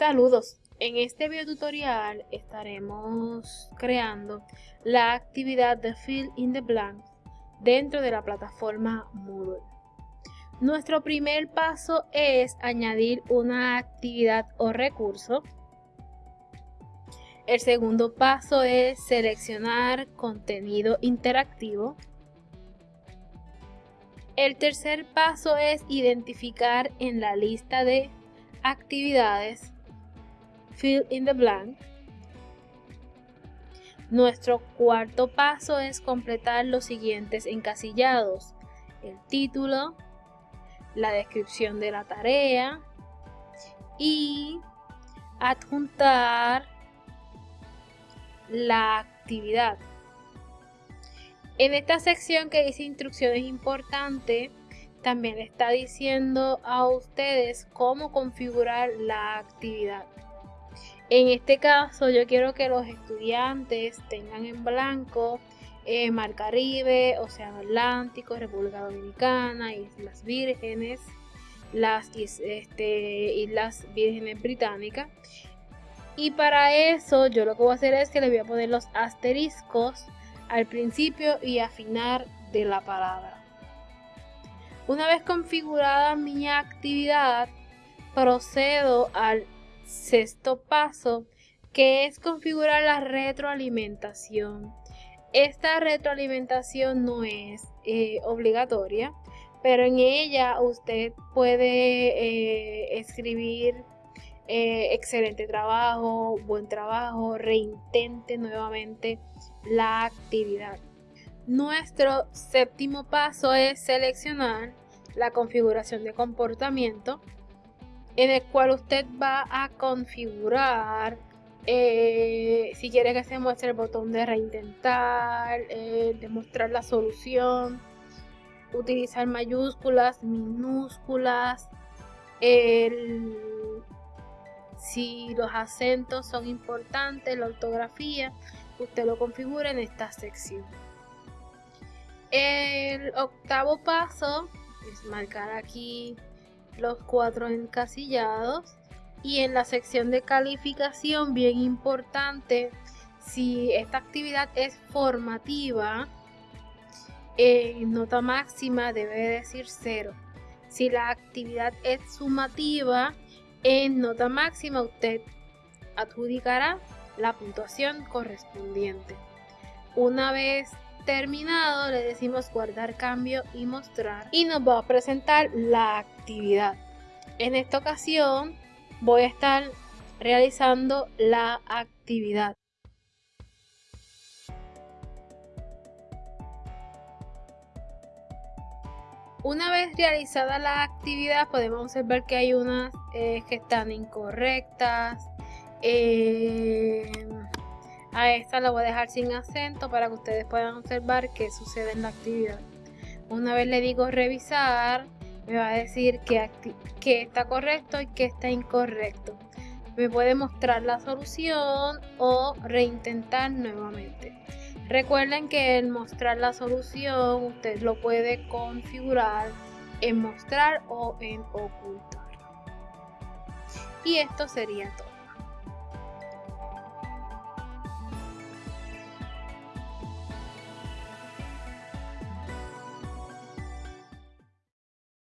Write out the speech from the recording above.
Saludos, en este video tutorial estaremos creando la actividad de Fill in the Blank dentro de la plataforma Moodle. Nuestro primer paso es añadir una actividad o recurso. El segundo paso es seleccionar contenido interactivo. El tercer paso es identificar en la lista de actividades fill in the blank. Nuestro cuarto paso es completar los siguientes encasillados. El título, la descripción de la tarea y adjuntar la actividad. En esta sección que dice instrucciones importantes, también está diciendo a ustedes cómo configurar la actividad. En este caso yo quiero que los estudiantes tengan en blanco eh, Mar Caribe, Océano Atlántico, República Dominicana, Islas Vírgenes, las este, Islas Vírgenes Británicas. Y para eso yo lo que voy a hacer es que le voy a poner los asteriscos al principio y afinar de la palabra. Una vez configurada mi actividad, procedo al sexto paso, que es configurar la retroalimentación. Esta retroalimentación no es eh, obligatoria, pero en ella usted puede eh, escribir eh, excelente trabajo, buen trabajo, reintente nuevamente la actividad. Nuestro séptimo paso es seleccionar la configuración de comportamiento en el cual usted va a configurar eh, si quiere que se muestre el botón de reintentar, eh, demostrar la solución, utilizar mayúsculas, minúsculas, si los acentos son importantes, la ortografía, usted lo configura en esta sección. El octavo paso es marcar aquí los cuatro encasillados. Y en la sección de calificación bien importante si esta actividad es formativa en nota máxima debe decir 0 si la actividad es sumativa en nota máxima usted adjudicará la puntuación correspondiente. Una vez terminado le decimos guardar cambio y mostrar y nos va a presentar la actividad en esta ocasión voy a estar realizando la actividad Una vez realizada la actividad podemos observar que hay unas eh, que están incorrectas. Eh, a esta la voy a dejar sin acento para que ustedes puedan observar qué sucede en la actividad. Una vez le digo revisar, me va a decir que, que está correcto y que está incorrecto. Me puede mostrar la solución o reintentar nuevamente. Recuerden que el mostrar la solución usted lo puede configurar en mostrar o en ocultar. Y esto sería todo.